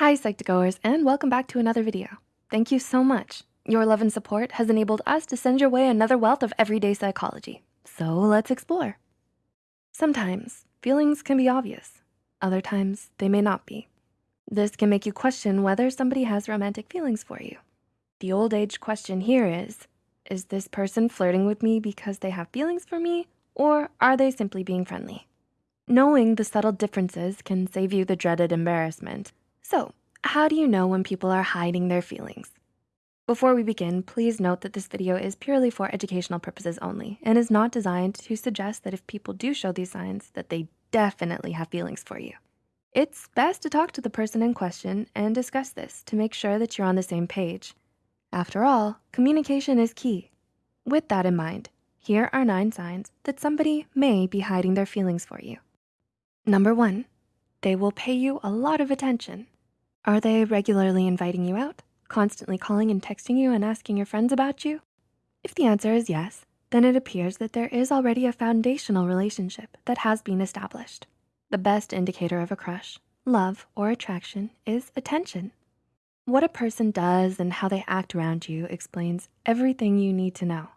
Hi, Psych2Goers, and welcome back to another video. Thank you so much. Your love and support has enabled us to send your way another wealth of everyday psychology. So let's explore. Sometimes feelings can be obvious. Other times they may not be. This can make you question whether somebody has romantic feelings for you. The old age question here is, is this person flirting with me because they have feelings for me or are they simply being friendly? Knowing the subtle differences can save you the dreaded embarrassment. So how do you know when people are hiding their feelings? Before we begin, please note that this video is purely for educational purposes only and is not designed to suggest that if people do show these signs that they definitely have feelings for you. It's best to talk to the person in question and discuss this to make sure that you're on the same page. After all, communication is key. With that in mind, here are nine signs that somebody may be hiding their feelings for you. Number one, they will pay you a lot of attention. Are they regularly inviting you out, constantly calling and texting you and asking your friends about you? If the answer is yes, then it appears that there is already a foundational relationship that has been established. The best indicator of a crush, love, or attraction is attention. What a person does and how they act around you explains everything you need to know.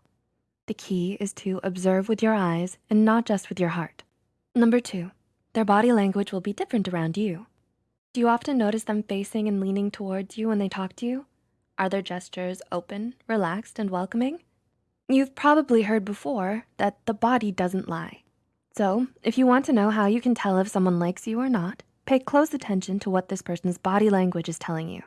The key is to observe with your eyes and not just with your heart. Number two, their body language will be different around you. Do you often notice them facing and leaning towards you when they talk to you? Are their gestures open, relaxed, and welcoming? You've probably heard before that the body doesn't lie. So if you want to know how you can tell if someone likes you or not, pay close attention to what this person's body language is telling you.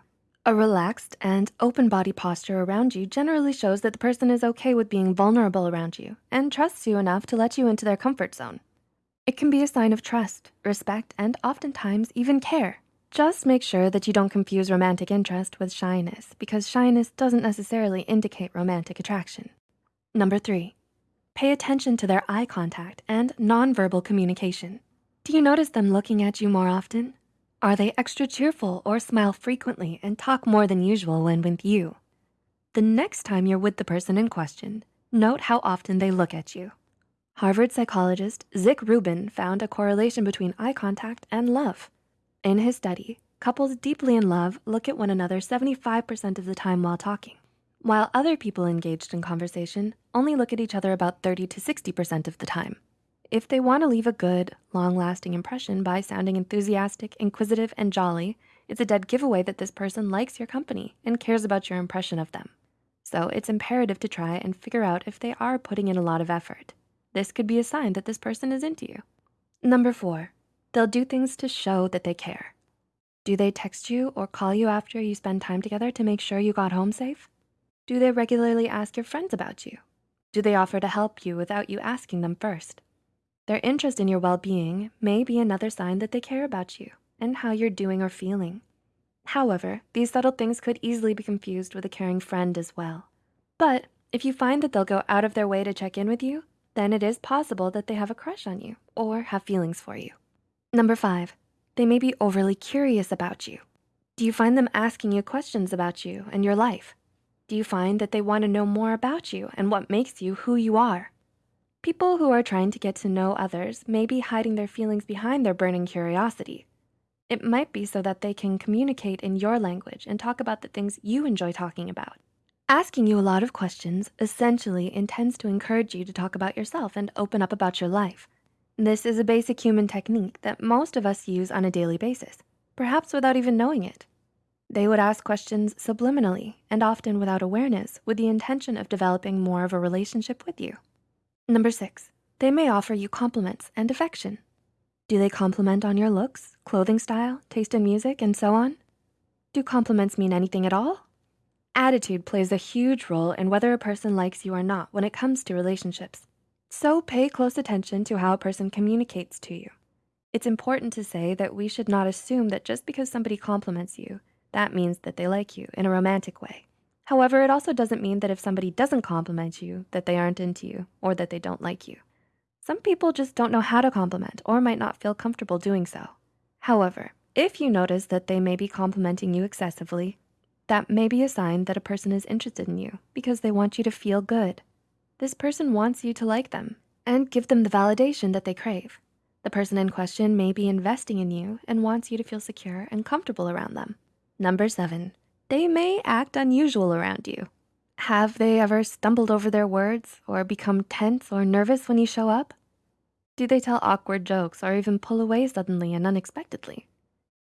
A relaxed and open body posture around you generally shows that the person is okay with being vulnerable around you and trusts you enough to let you into their comfort zone. It can be a sign of trust, respect, and oftentimes even care. Just make sure that you don't confuse romantic interest with shyness because shyness doesn't necessarily indicate romantic attraction. Number three, pay attention to their eye contact and nonverbal communication. Do you notice them looking at you more often? Are they extra cheerful or smile frequently and talk more than usual when with you? The next time you're with the person in question, note how often they look at you. Harvard psychologist Zick Rubin found a correlation between eye contact and love. In his study, couples deeply in love look at one another 75% of the time while talking, while other people engaged in conversation only look at each other about 30 to 60% of the time. If they wanna leave a good, long-lasting impression by sounding enthusiastic, inquisitive, and jolly, it's a dead giveaway that this person likes your company and cares about your impression of them. So it's imperative to try and figure out if they are putting in a lot of effort. This could be a sign that this person is into you. Number four, they'll do things to show that they care. Do they text you or call you after you spend time together to make sure you got home safe? Do they regularly ask your friends about you? Do they offer to help you without you asking them first? Their interest in your well-being may be another sign that they care about you and how you're doing or feeling. However, these subtle things could easily be confused with a caring friend as well. But if you find that they'll go out of their way to check in with you, then it is possible that they have a crush on you or have feelings for you. Number five, they may be overly curious about you. Do you find them asking you questions about you and your life? Do you find that they wanna know more about you and what makes you who you are? People who are trying to get to know others may be hiding their feelings behind their burning curiosity. It might be so that they can communicate in your language and talk about the things you enjoy talking about. Asking you a lot of questions essentially intends to encourage you to talk about yourself and open up about your life. This is a basic human technique that most of us use on a daily basis, perhaps without even knowing it. They would ask questions subliminally and often without awareness with the intention of developing more of a relationship with you. Number six, they may offer you compliments and affection. Do they compliment on your looks, clothing style, taste in music, and so on? Do compliments mean anything at all? Attitude plays a huge role in whether a person likes you or not when it comes to relationships. So pay close attention to how a person communicates to you. It's important to say that we should not assume that just because somebody compliments you, that means that they like you in a romantic way. However, it also doesn't mean that if somebody doesn't compliment you, that they aren't into you or that they don't like you. Some people just don't know how to compliment or might not feel comfortable doing so. However, if you notice that they may be complimenting you excessively, that may be a sign that a person is interested in you because they want you to feel good. This person wants you to like them and give them the validation that they crave. The person in question may be investing in you and wants you to feel secure and comfortable around them. Number seven, they may act unusual around you. Have they ever stumbled over their words or become tense or nervous when you show up? Do they tell awkward jokes or even pull away suddenly and unexpectedly?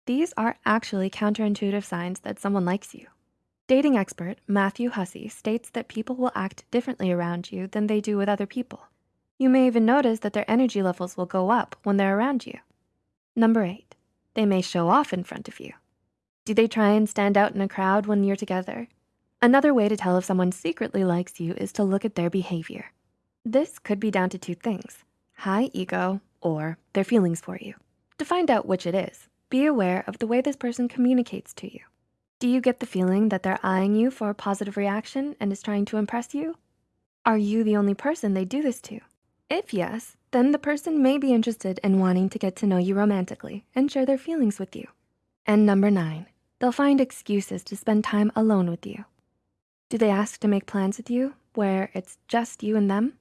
These are actually counterintuitive signs that someone likes you. Dating expert Matthew Hussey states that people will act differently around you than they do with other people. You may even notice that their energy levels will go up when they're around you. Number eight, they may show off in front of you. Do they try and stand out in a crowd when you're together? Another way to tell if someone secretly likes you is to look at their behavior. This could be down to two things, high ego or their feelings for you. To find out which it is, be aware of the way this person communicates to you. Do you get the feeling that they're eyeing you for a positive reaction and is trying to impress you? Are you the only person they do this to? If yes, then the person may be interested in wanting to get to know you romantically and share their feelings with you. And number nine, they'll find excuses to spend time alone with you. Do they ask to make plans with you where it's just you and them?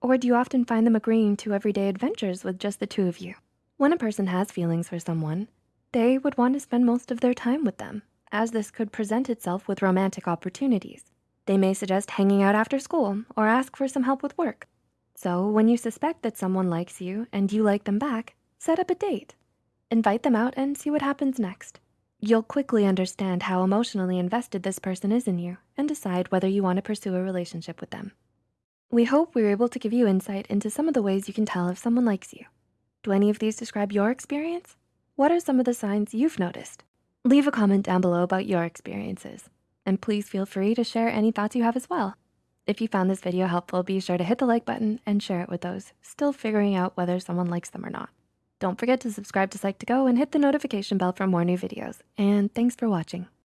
Or do you often find them agreeing to everyday adventures with just the two of you? When a person has feelings for someone, they would want to spend most of their time with them as this could present itself with romantic opportunities. They may suggest hanging out after school or ask for some help with work. So when you suspect that someone likes you and you like them back, set up a date. Invite them out and see what happens next. You'll quickly understand how emotionally invested this person is in you and decide whether you wanna pursue a relationship with them. We hope we were able to give you insight into some of the ways you can tell if someone likes you. Do any of these describe your experience? What are some of the signs you've noticed? Leave a comment down below about your experiences. And please feel free to share any thoughts you have as well. If you found this video helpful, be sure to hit the like button and share it with those still figuring out whether someone likes them or not. Don't forget to subscribe to Psych2Go and hit the notification bell for more new videos. And thanks for watching.